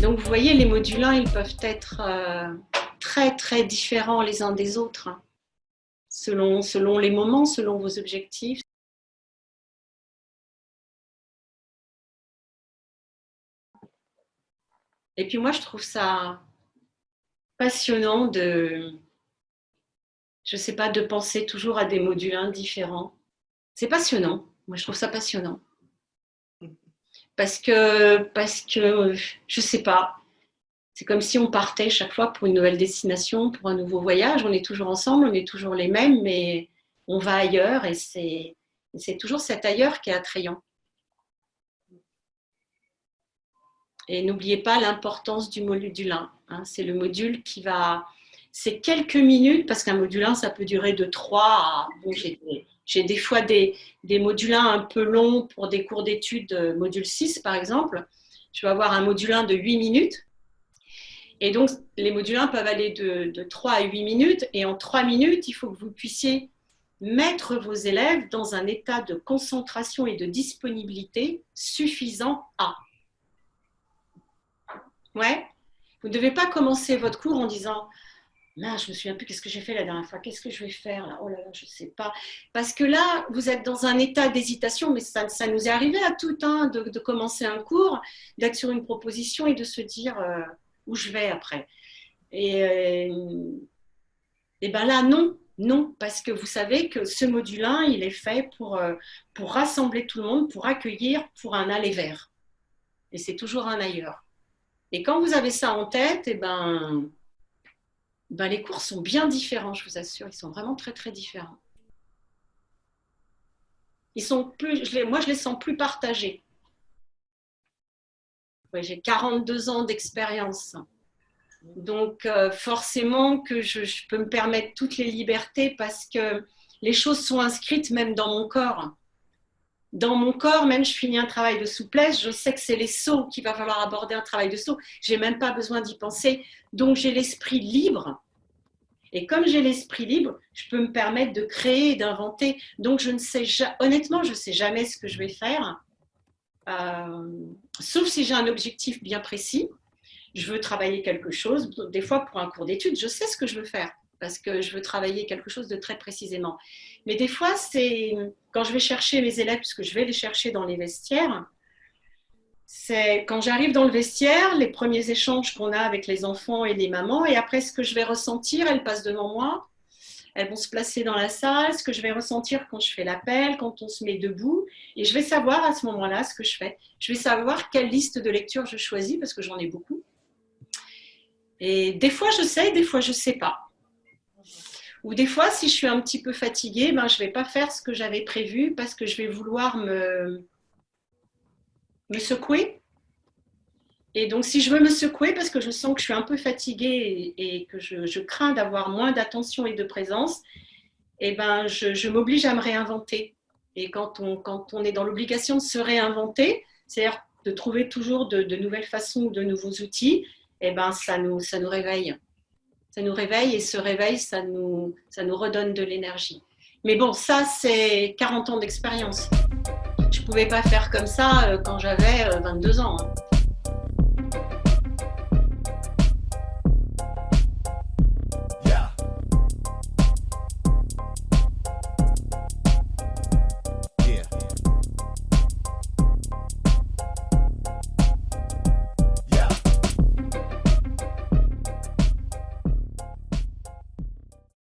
Donc vous voyez, les modulins, ils peuvent être euh, très très différents les uns des autres, hein, selon, les moments, selon vos objectifs. Et puis moi, je trouve ça passionnant de, je sais pas, de penser toujours à des modulins différents. C'est passionnant. Moi, je trouve ça passionnant parce que, parce que je sais pas, c'est comme si on partait chaque fois pour une nouvelle destination, pour un nouveau voyage. On est toujours ensemble, on est toujours les mêmes, mais on va ailleurs et c'est, toujours cet ailleurs qui est attrayant. Et n'oubliez pas l'importance du modulin. Hein. C'est le module qui va... C'est quelques minutes, parce qu'un modulin, ça peut durer de 3 à... Bon, j'ai fois des, des modulins un peu longs pour des cours d'études, euh, module 6 par exemple. Je vais avoir un modulin de 8 minutes. Et donc, les modulins peuvent aller de, de 3 à 8 minutes. Et en 3 minutes, il faut que vous puissiez mettre vos élèves dans un état de concentration et de disponibilité suffisant à. Ouais. Vous ne devez pas commencer votre cours en disant Je me souviens plus qu'est-ce que j'ai fait la dernière fois, qu'est-ce que je vais faire là Oh là là, je ne sais pas. Parce que là, vous êtes dans un état d'hésitation, mais ça, ça, nous est arrivé à tout un de, de, commencer un cours, d'être sur une proposition et de se dire euh, où je vais après. Et, euh, et ben là, non, non, parce que vous savez que ce module 1, il est fait pour, euh, pour rassembler tout le monde, pour accueillir, pour un aller vers. Et c'est toujours un ailleurs. Et quand vous avez ça en tête, et ben ben, les cours sont bien différents, je vous assure. Ils sont vraiment très, très différents. Ils sont plus, je moi, je les sens plus partagés. J'ai 42 ans d'expérience. Donc, euh, forcément que je, peux me permettre toutes les libertés parce que les choses sont inscrites même dans mon corps. Dans mon corps, même je finis un travail de souplesse, je sais que c'est les sauts qu'il va falloir aborder un travail de saut. J'ai même pas besoin d'y penser. Donc, j'ai l'esprit libre et comme j'ai l'esprit libre, je peux me permettre de créer d'inventer. Donc, je ne sais honnêtement, je ne sais jamais ce que je vais faire, euh, sauf si j'ai un objectif bien précis. Je veux travailler quelque chose. Des fois, pour un cours d'études, je sais ce que je veux faire parce que je veux travailler quelque chose de très précisément. Mais des fois, c'est quand je vais chercher mes élèves, puisque je vais les chercher dans les vestiaires, c'est quand j'arrive dans le vestiaire, les premiers échanges qu'on a avec les enfants et les mamans, et après ce que je vais ressentir, elles passent devant moi, elles vont se placer dans la salle, ce que je vais ressentir quand je fais l'appel, quand on se met debout, et je vais savoir à ce moment-là ce que je fais. Je vais savoir quelle liste de lecture je choisis, parce que j'en ai beaucoup. Et des fois je sais, des fois je ne sais pas. Ou des fois, si je suis un petit peu fatiguée, ben, je ne vais pas faire ce que j'avais prévu parce que je vais vouloir me, secouer. Et donc, si je veux me secouer parce que je sens que je suis un peu fatiguée et, que je, crains d'avoir moins d'attention et de présence, eh ben, je, m'oblige à me réinventer. Et quand on, quand on est dans l'obligation de se réinventer, c'est-à-dire de trouver toujours de, nouvelles façons, de nouveaux outils, eh ben, ça, nous, ça nous réveille. Ça nous réveille et ce réveil, ça nous, ça nous redonne de l'énergie. Mais bon, ça, c'est 40 ans d'expérience. Je ne pouvais pas faire comme ça euh, quand j'avais 22 euh, ans. Hein.